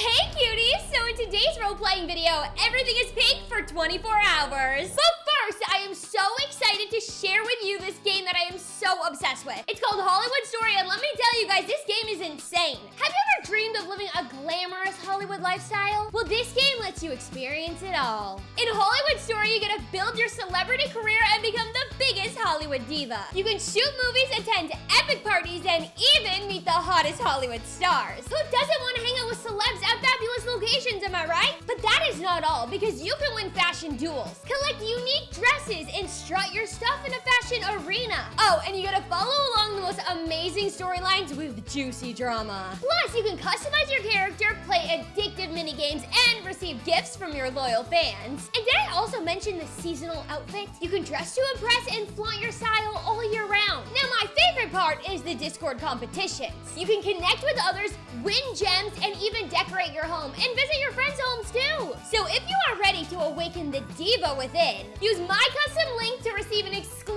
Hey cuties! So in today's role-playing video, everything is pink for 24 hours. But first, I am so excited to share with you this game that I am so obsessed with. It's called Hollywood Story, and let me tell you guys, this game is insane. Have you ever dreamed of living a glamorous Hollywood lifestyle? Well, this game lets you experience it all. In Hollywood Story, you get to build your celebrity career and become the biggest Hollywood diva. You can shoot movies, attend epic parties, and even meet the hottest Hollywood stars. Who doesn't want to hang out with celebs at fabulous locations, am I right? But that is not all, because you can win fashion duels, collect unique dresses, and strut your stuff in a fashion arena. Oh, and you gotta follow along the most amazing storylines with juicy drama. Plus, you can customize your character, receive gifts from your loyal fans. And did I also mention the seasonal outfit? You can dress to impress and flaunt your style all year round. Now, my favorite part is the Discord competitions. You can connect with others, win gems, and even decorate your home and visit your friends' homes too. So if you are ready to awaken the diva within, use my custom link to receive an exclusive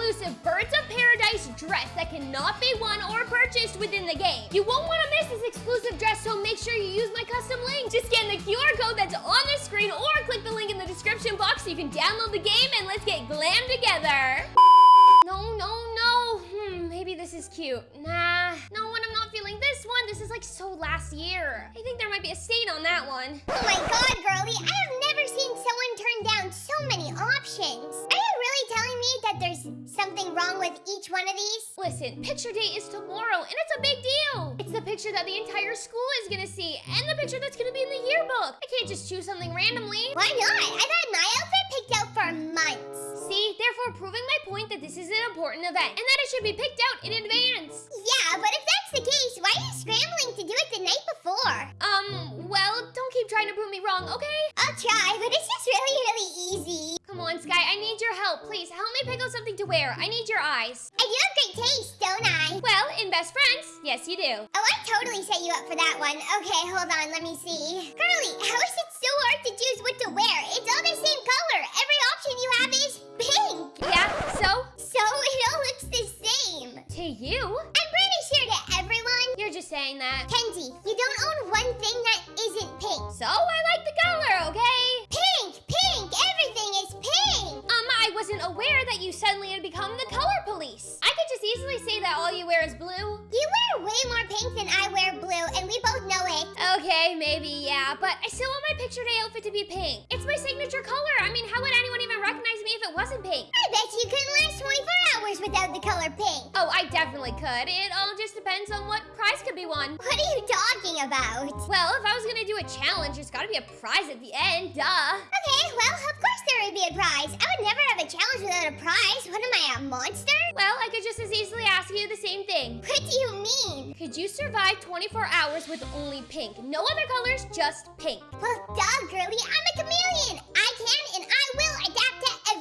dress that cannot be won or purchased within the game. You won't want to miss this exclusive dress, so make sure you use my custom link. Just scan the QR code that's on the screen or click the link in the description box so you can download the game and let's get glam together. No, no, no. Hmm, maybe this is cute. Nah, no, when I'm not feeling this one, this is like so last year. I think there might be a stain on that one. Oh my god, girlie, I have never seen someone turn down so many options. That there's something wrong with each one of these? Listen, picture day is tomorrow, and it's a big deal. It's the picture that the entire school is gonna see, and the picture that's gonna be in the yearbook. I can't just choose something randomly. Why not? I've had my outfit picked out for months. See, therefore proving my point that this is an important event, and that it should be picked out in advance. Yeah, but if that's the case, why are you scrambling to do it the night before? Um, well, don't keep trying to prove me wrong, okay? I'll try, but it's just really, really easy. Come on, Sky, I need your help. Please, help me pick out something to wear. I need your eyes. I do have great taste, don't I? Well, in Best Friends, yes you do. Oh, I totally set you up for that one. Okay, hold on, let me see. Girlie, how is become the color police. I could just easily say that all you wear is blue. You wear way more pink than I wear blue, and we both know it. Okay, maybe, yeah, but I still want my picture day outfit to be pink. It's my signature color. I mean, how would anyone even recognize me if it wasn't pink? I bet you couldn't pink. Oh, I definitely could. It all just depends on what prize could be won. What are you talking about? Well, if I was gonna do a challenge, there's gotta be a prize at the end, duh. Okay, well, of course there would be a prize. I would never have a challenge without a prize. What am I, a monster? Well, I could just as easily ask you the same thing. What do you mean? Could you survive 24 hours with only pink? No other colors, just pink. Well, duh, girly, I'm a chameleon. I can and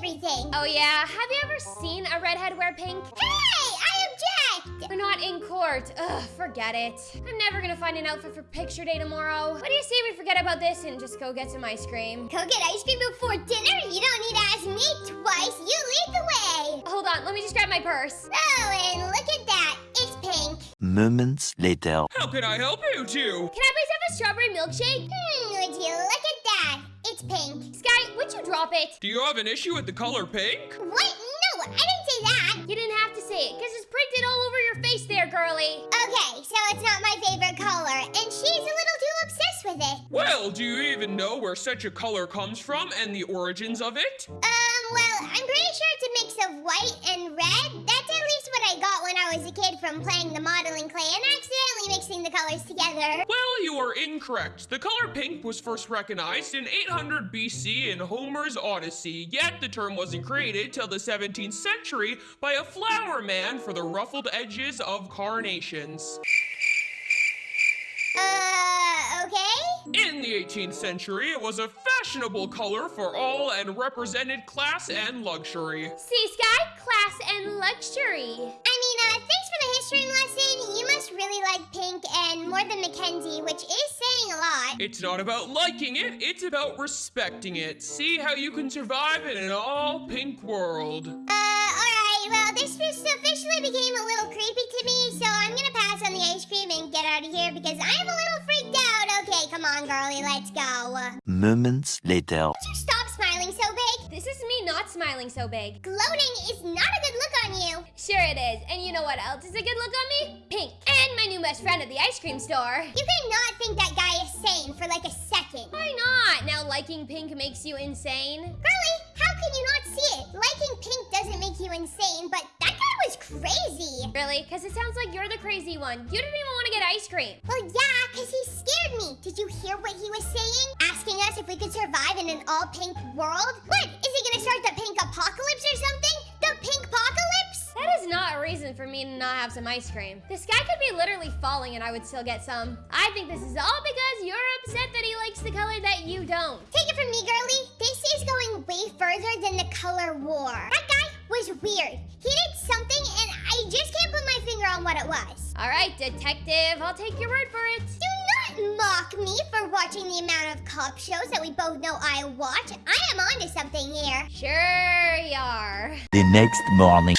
everything. Oh yeah, have you ever seen a redhead wear pink? Hey, I object. We're not in court. Ugh, forget it. I'm never gonna find an outfit for picture day tomorrow. What do you say we forget about this and just go get some ice cream? Go get ice cream before dinner? You don't need to ask me twice. You lead the way. Hold on, let me just grab my purse. Oh, and look at that. It's pink. Moments later. How can I help you two? Can I please have a strawberry milkshake? Hmm, drop it? Do you have an issue with the color pink? What? No, I didn't say that. You didn't have to say it, because it's printed all over your face there, girly. Okay, so it's not my favorite color, and she's a little too obsessed with it. Well, do you even know where such a color comes from and the origins of it? Um, well, I'm pretty sure it's a mix of white and red. That's at least what I got when I was a kid from playing the modeling clay and accidentally mixing the colors together. You are incorrect. The color pink was first recognized in 800 BC in Homer's Odyssey, yet the term wasn't created till the 17th century by a flower man for the ruffled edges of carnations. Uh, okay? In the 18th century, it was a fashionable color for all and represented class and luxury. See, Sky, class and luxury. I mean, uh, thanks for the history lesson. You must really like pink and more than Mackenzie, which is saying a lot. It's not about liking it, it's about respecting it. See how you can survive in an all pink world. Uh, alright, well, this just officially became a little creepy to me, so I'm gonna pass on the ice cream and get out of here because I'm a little freaked out. Okay, come on, girly, let's go. Moments later. Smiling so big. Gloating is not a good look on you. Sure it is. And you know what else is a good look on me? Pink. And my new best friend at the ice cream store. You cannot think that guy is sane for like a second. Why not? Now liking pink makes you insane? Girly, how can you not see it? Liking pink doesn't make you insane, but that guy was crazy. Really? Because it sounds like you're the crazy one. You didn't even want to get ice cream. Well, yeah, because he scared me. Did you hear what he was saying? Asking us if we could survive in an all pink world? What? Is he gonna start the pink apocalypse or something? The pink apocalypse? That is not a reason for me to not have some ice cream. The sky could be literally falling and I would still get some. I think this is all because you're upset that he likes the color that you don't. Take it from me, girly. This is going way further than the color war. That guy was weird. He did something and I just can't put my finger on what it was. All right, detective, I'll take your word for it. Do watching the amount of cop shows that we both know I watch. I am onto something here. Sure you are. The next morning.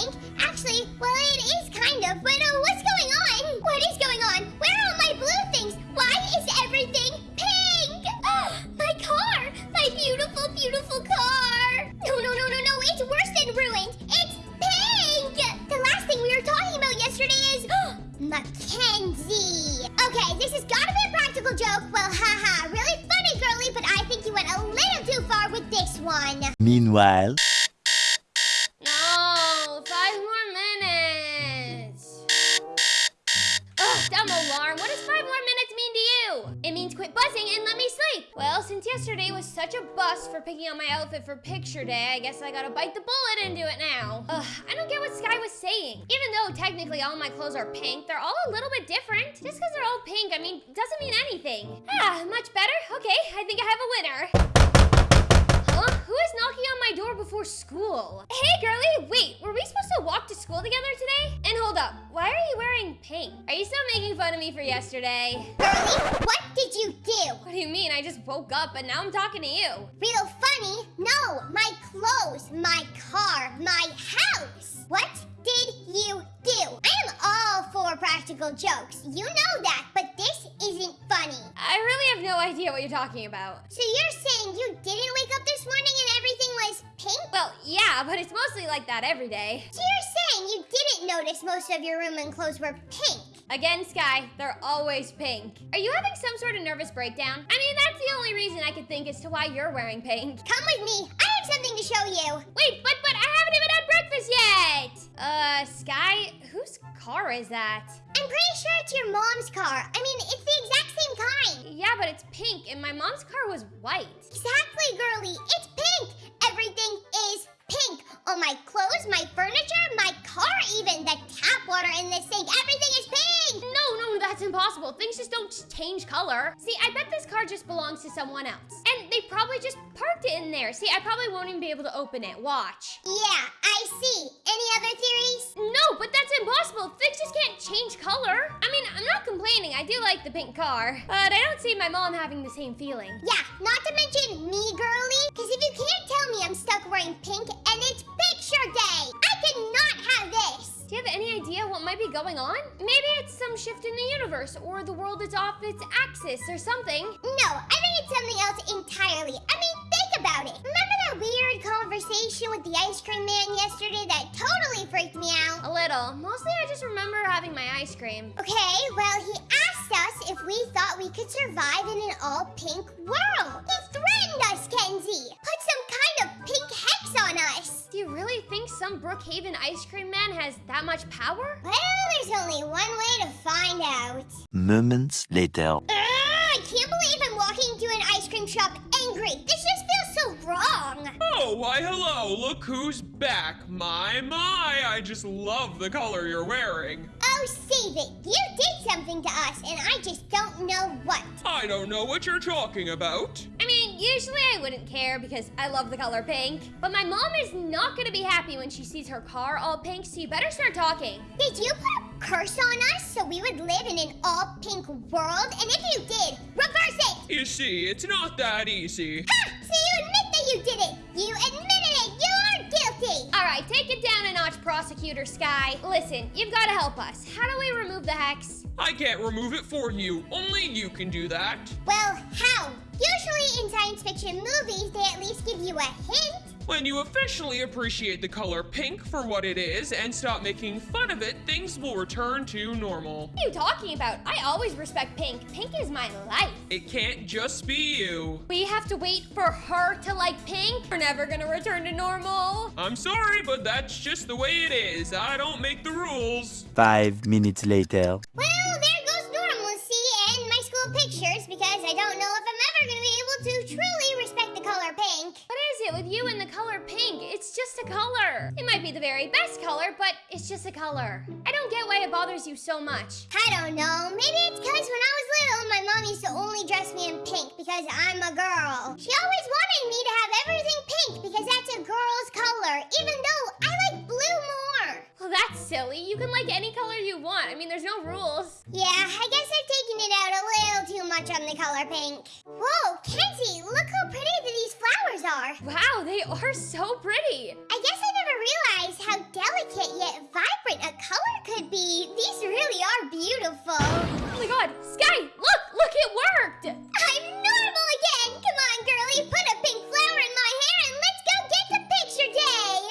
Hair. Actually, well, it is kind of. But uh, what's going on? What is going on? Where are all my blue things? Why is everything pink? Ah, my car! My beautiful, beautiful car! No, no, no, no, no! It's worse than ruined. It's pink. The last thing we were talking about yesterday is Mackenzie. Okay, this has got to be a practical joke. Well, haha, really funny, girly, but I think you went a little too far with this one. Meanwhile. Yesterday was such a bust for picking out my outfit for picture day, I guess I gotta bite the bullet and do it now. Ugh, I don't get what Sky was saying. Even though technically all my clothes are pink, they're all a little bit different. Just because they're all pink, I mean, doesn't mean anything. Ah, much better? Okay, I think I have a winner. Huh? Who is knocking on my door before school? Hey, girly, wait, were we supposed to walk to school together today? And hold up, why are you wearing pink? Are you still making fun of me for yesterday? Girly, what did you do? I just woke up and now I'm talking to you. Real funny? No, my clothes, my car, my house. What did you do? I am all for practical jokes. You know that, but this isn't funny. I really have no idea what you're talking about. So you're saying you didn't wake up this morning and everything was pink? Well, yeah, but it's mostly like that every day. So you're saying you didn't notice most of your room and clothes were pink? Again, Sky, they're always pink. Are you having some sort of nervous breakdown? I mean, that's the only reason I could think as to why you're wearing pink. Come with me. I have something to show you. Wait, but but I haven't even had breakfast yet. Uh, Sky, whose car is that? I'm pretty sure it's your mom's car. I mean, it's the exact same kind. Yeah, but it's pink, and my mom's car was white. Exactly, girly. It's pink. Everything is pink. All my clothes, my furniture, my car, even the tap water in the sink. Everything is pink. No, no, that's impossible. Things just don't change color. See, I bet this car just belongs to someone else. And they probably just parked it in there. See, I probably won't even be able to open it. Watch. Yeah, I see. Any other theories? No, but that's impossible. Things just can't change color. I mean, I'm not complaining. I do like the pink car. But I don't see my mom having the same feeling. Yeah, not to mention me, girly. Because if you can't tell me I'm stuck wearing pink and it's any idea what might be going on? Maybe it's some shift in the universe, or the world is off its axis, or something. No, I think it's something else entirely. I mean, think about it. Remember that weird conversation with the ice cream man yesterday that totally freaked me out? A little. Mostly I just remember having my ice cream. Okay, well, he asked us if we thought we could survive in an all pink world. He threatened us, Kenzie. You really think some Brookhaven ice cream man has that much power? Well, there's only one way to find out. Moments later. Ugh, I can't believe I'm walking into an ice cream shop angry. This just feels so wrong. Oh, why hello, look who's back. My, my, I just love the color you're wearing. Oh, save it. You did something to us, and I just don't know what. I don't know what you're talking about. I mean, usually I wouldn't care because I love the color pink, but my mom is not gonna be happy when she sees her car all pink, so you better start talking. Did you put a curse on us so we would live in an all pink world? And if you did, reverse it! You see, it's not that easy. Ha! So you admit that you did it! You admitted it! You're guilty! All right, take it down a notch, Prosecutor Sky. Listen, you've gotta help us. How do we remove the hex? I can't remove it for you. Only you can do that. Well, how? Usually in science fiction movies, they at least give you a hint. When you officially appreciate the color pink for what it is and stop making fun of it, things will return to normal. What are you talking about? I always respect pink. Pink is my life. It can't just be you. We have to wait for her to like pink. We're never gonna return to normal. I'm sorry, but that's just the way it is. I don't make the rules. Five minutes later. Well, there goes normalcy and my school pictures because I don't know if pink. What is it with you and the color pink? It's just a color. It might be the very best color, but it's just a color. I don't get why it bothers you so much. I don't know. Maybe it's because when I was little, my mom used to only dress me in pink because I'm a girl. She always wanted me to have everything pink because that's a girl's color, even though I like blue more. Well, that's silly. You can like any color you want. I mean, there's no rules. Yeah, I guess I've taken it out a little too much on the color pink. Whoa, Kenzie, look how pretty these flowers are. Wow, they are so pretty. I guess I never realized how delicate yet vibrant a color could be. These really are beautiful. Oh my god, Sky, look, look, it worked. I'm normal again. Come on, girly, put a pink